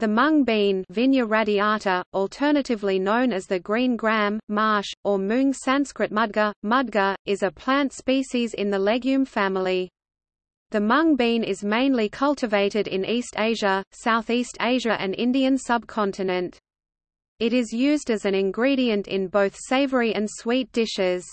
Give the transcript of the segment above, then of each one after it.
The mung bean Vigna radiata, alternatively known as the green gram, maash, or mung Sanskrit mudga, mudga, is a plant species in the legume family. The mung bean is mainly cultivated in East Asia, Southeast Asia and Indian subcontinent. It is used as an ingredient in both savory and sweet dishes.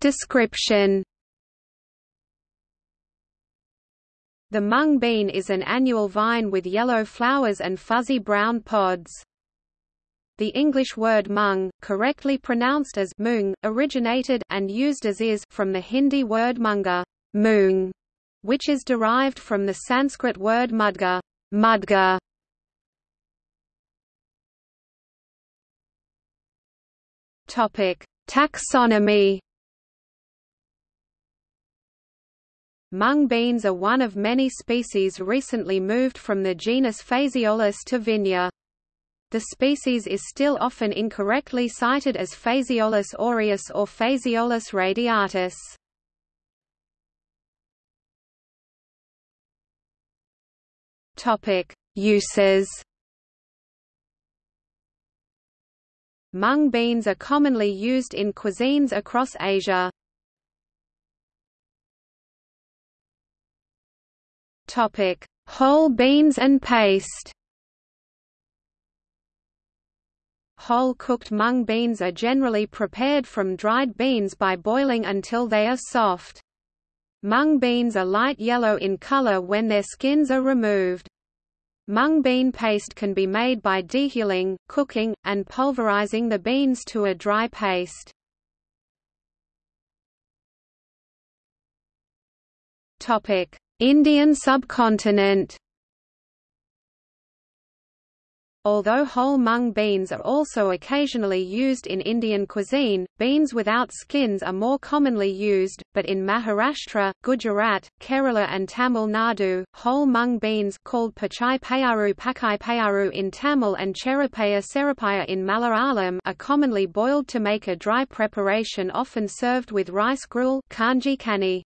Description The mung bean is an annual vine with yellow flowers and fuzzy brown pods. The English word mung, correctly pronounced as mung, originated and used as is from the Hindi word munga, moong, which is derived from the Sanskrit word mudga, mudga. Topic: Taxonomy Mung beans are one of many species recently moved from the genus Phaseolus to Vigna. The species is still often incorrectly cited as Phaseolus aureus or Phaseolus radiatus. Topic: Uses. Mung beans are commonly used in cuisines across Asia. Topic: Whole beans and paste. Whole cooked mung beans are generally prepared from dried beans by boiling until they are soft. Mung beans are light yellow in color when their skins are removed. Mung bean paste can be made by dehulling, cooking, and pulverizing the beans to a dry paste. Topic: Indian subcontinent Although whole mung beans are also occasionally used in Indian cuisine, beans without skins are more commonly used, but in Maharashtra, Gujarat, Kerala and Tamil Nadu, whole mung beans called pachai payaru pakai payaru in Tamil and cherapaya serapaya in Malayalam are commonly boiled to make a dry preparation often served with rice gruel kanji kani.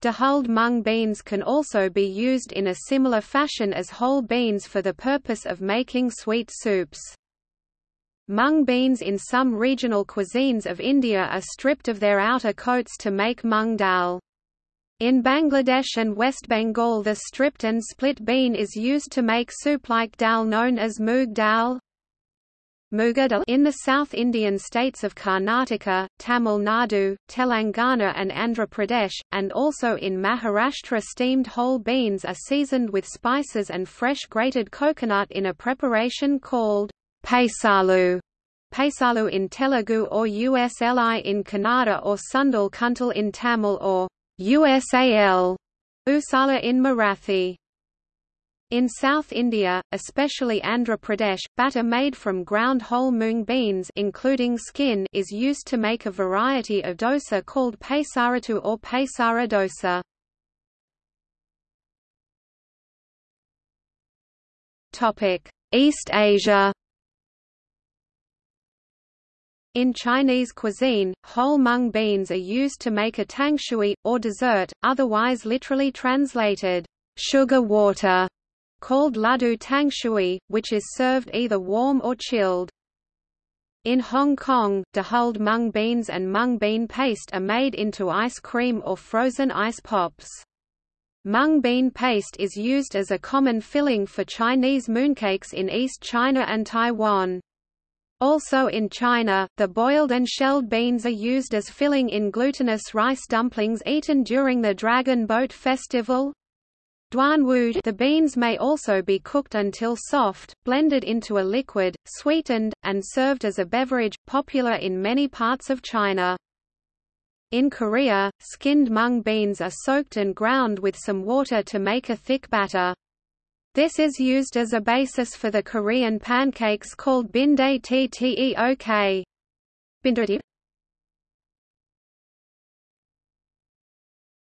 Dehulled mung beans can also be used in a similar fashion as whole beans for the purpose of making sweet soups. Mung beans in some regional cuisines of India are stripped of their outer coats to make mung dal. In Bangladesh and West Bengal the stripped and split bean is used to make soup like dal known as moog dal. In the South Indian states of Karnataka, Tamil Nadu, Telangana and Andhra Pradesh, and also in Maharashtra steamed whole beans are seasoned with spices and fresh grated coconut in a preparation called pesalu. Pesalu in Telugu or Usli in Kannada or Sundal Kuntal in Tamil or Usal Usala in Marathi. In South India, especially Andhra Pradesh, batter made from ground whole mung beans including skin is used to make a variety of dosa called pesarattu or pesara dosa. East Asia in Chinese cuisine, whole mung beans are used to make a tang shui, or dessert, otherwise literally translated, sugar water called ladu tang shui, which is served either warm or chilled. In Hong Kong, dehulled mung beans and mung bean paste are made into ice cream or frozen ice pops. Mung bean paste is used as a common filling for Chinese mooncakes in East China and Taiwan. Also in China, the boiled and shelled beans are used as filling in glutinous rice dumplings eaten during the Dragon Boat Festival. The beans may also be cooked until soft, blended into a liquid, sweetened, and served as a beverage, popular in many parts of China. In Korea, skinned mung beans are soaked and ground with some water to make a thick batter. This is used as a basis for the Korean pancakes called bindae tteok.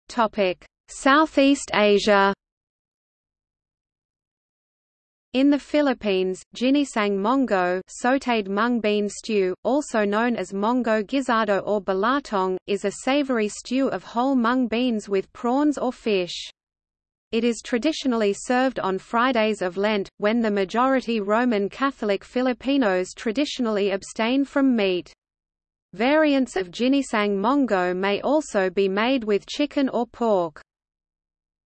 Topic: Southeast Asia In the Philippines, ginisang mongo sautéed mung bean stew, also known as mongo guisado or balatong, is a savory stew of whole mung beans with prawns or fish. It is traditionally served on Fridays of Lent, when the majority Roman Catholic Filipinos traditionally abstain from meat. Variants of ginisang mongo may also be made with chicken or pork.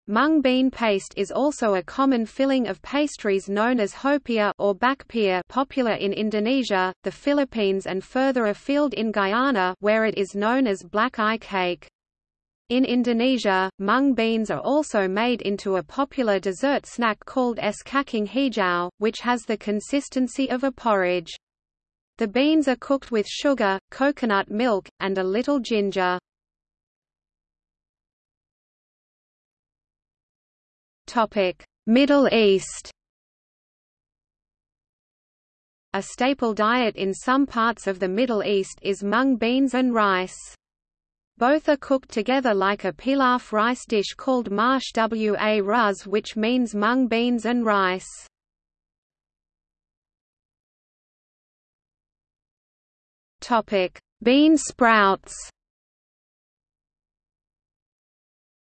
Mung bean paste is also a common filling of pastries known as hopia or bakpia popular in Indonesia, the Philippines and further afield in Guyana where it is known as black eye cake. In Indonesia, mung beans are also made into a popular dessert snack called es kacang hijau, which has the consistency of a porridge. The beans are cooked with sugar, coconut milk, and a little ginger. Middle East A staple diet in some parts of the Middle East is mung beans and rice. Both are cooked together like a pilaf rice dish called marsh wa ruz which means mung beans and rice. Bean sprouts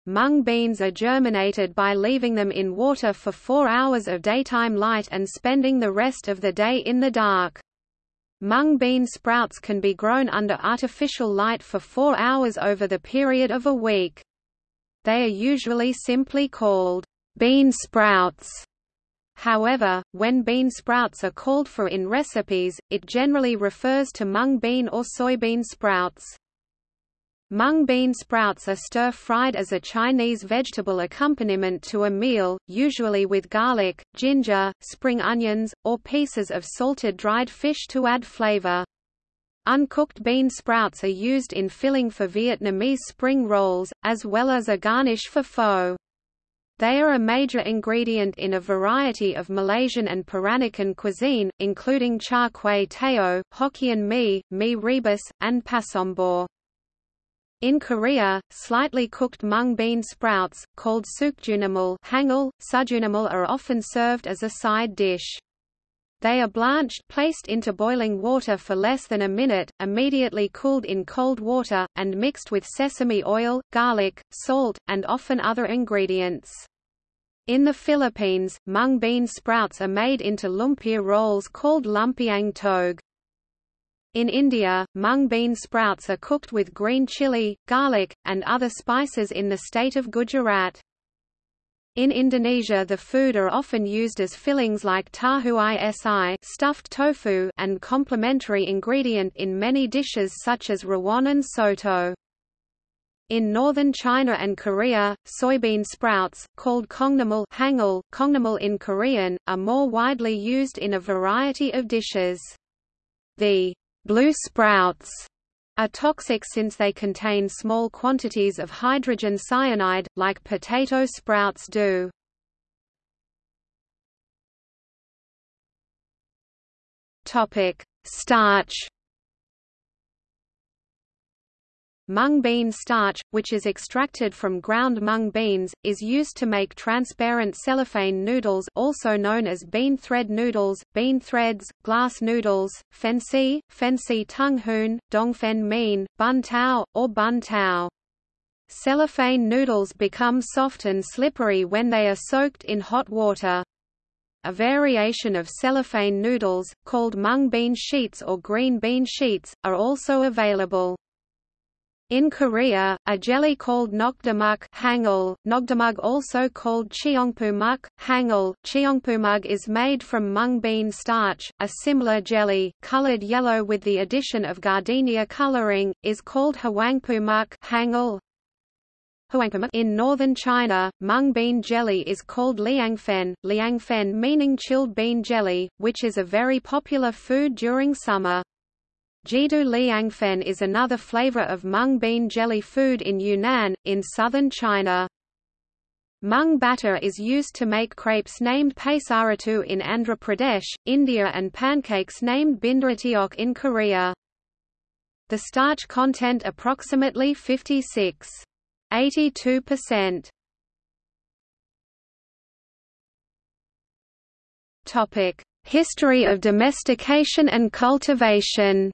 Mung beans are germinated by leaving them in water for four hours of daytime light and spending the rest of the day in the dark. Mung bean sprouts can be grown under artificial light for four hours over the period of a week. They are usually simply called bean sprouts. However, when bean sprouts are called for in recipes, it generally refers to mung bean or soybean sprouts. Mung bean sprouts are stir-fried as a Chinese vegetable accompaniment to a meal, usually with garlic, ginger, spring onions, or pieces of salted dried fish to add flavor. Uncooked bean sprouts are used in filling for Vietnamese spring rolls, as well as a garnish for pho. They are a major ingredient in a variety of Malaysian and Peranakan cuisine, including char kway teow, Hokkien mee, mee rebus, and pasembur. In Korea, slightly cooked mung bean sprouts, called sukjunamul hangul, sujunamul are often served as a side dish. They are blanched, placed into boiling water for less than a minute, immediately cooled in cold water, and mixed with sesame oil, garlic, salt, and often other ingredients. In the Philippines, mung bean sprouts are made into lumpia rolls called lumpiang tog. In India, mung bean sprouts are cooked with green chili, garlic, and other spices in the state of Gujarat. In Indonesia the food are often used as fillings like tahu isi stuffed tofu and complementary ingredient in many dishes such as rawon and soto. In northern China and Korea, soybean sprouts, called kongnamul hangul, kongnamul in Korean, are more widely used in a variety of dishes. The Blue sprouts are toxic since they contain small quantities of hydrogen cyanide, like potato sprouts do. Starch Mung bean starch, which is extracted from ground mung beans, is used to make transparent cellophane noodles also known as bean thread noodles, bean threads, glass noodles, fensi, fensi tung hoon, dongfen mean, bun tao, or bun tao. Cellophane noodles become soft and slippery when they are soaked in hot water. A variation of cellophane noodles, called mung bean sheets or green bean sheets, are also available. In Korea, a jelly called nokdamuk hangul, nokdamug also called cheongpumuk, hangul, cheongpumug is made from mung bean starch. A similar jelly, colored yellow with the addition of gardenia coloring, is called hwangpumuk hangul. In northern China, mung bean jelly is called liangfen, liangfen meaning chilled bean jelly, which is a very popular food during summer. Jidu liangfen is another flavor of mung bean jelly food in Yunnan, in southern China. Mung batter is used to make crepes named paisaratu in Andhra Pradesh, India and pancakes named bindaratiok in Korea. The starch content approximately 56.82%. Topic: History of domestication and cultivation.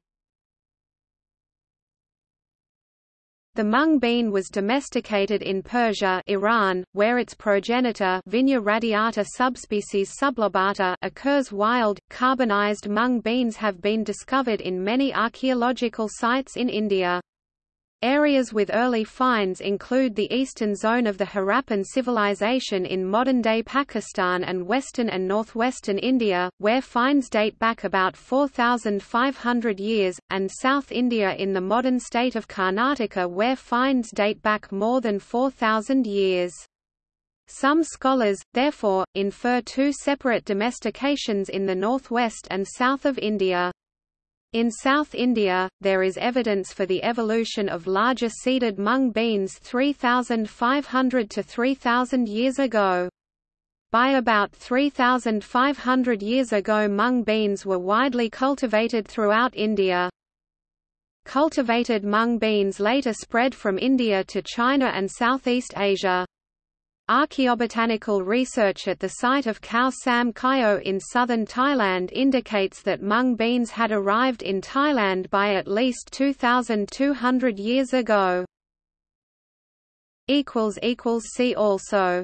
The mung bean was domesticated in Persia Iran, where its progenitor Vigna radiata subspecies sublobata occurs wild. Carbonized mung beans have been discovered in many archaeological sites in India. Areas with early finds include the eastern zone of the Harappan civilization in modern-day Pakistan and western and northwestern India, where finds date back about 4,500 years, and South India in the modern state of Karnataka where finds date back more than 4,000 years. Some scholars, therefore, infer two separate domestications in the northwest and south of India. In South India, there is evidence for the evolution of larger seeded mung beans 3,500 to 3,000 years ago. By about 3,500 years ago mung beans were widely cultivated throughout India. Cultivated mung beans later spread from India to China and Southeast Asia. Archaeobotanical research at the site of Khao Sam Kaeo in southern Thailand indicates that mung beans had arrived in Thailand by at least 2,200 years ago. See also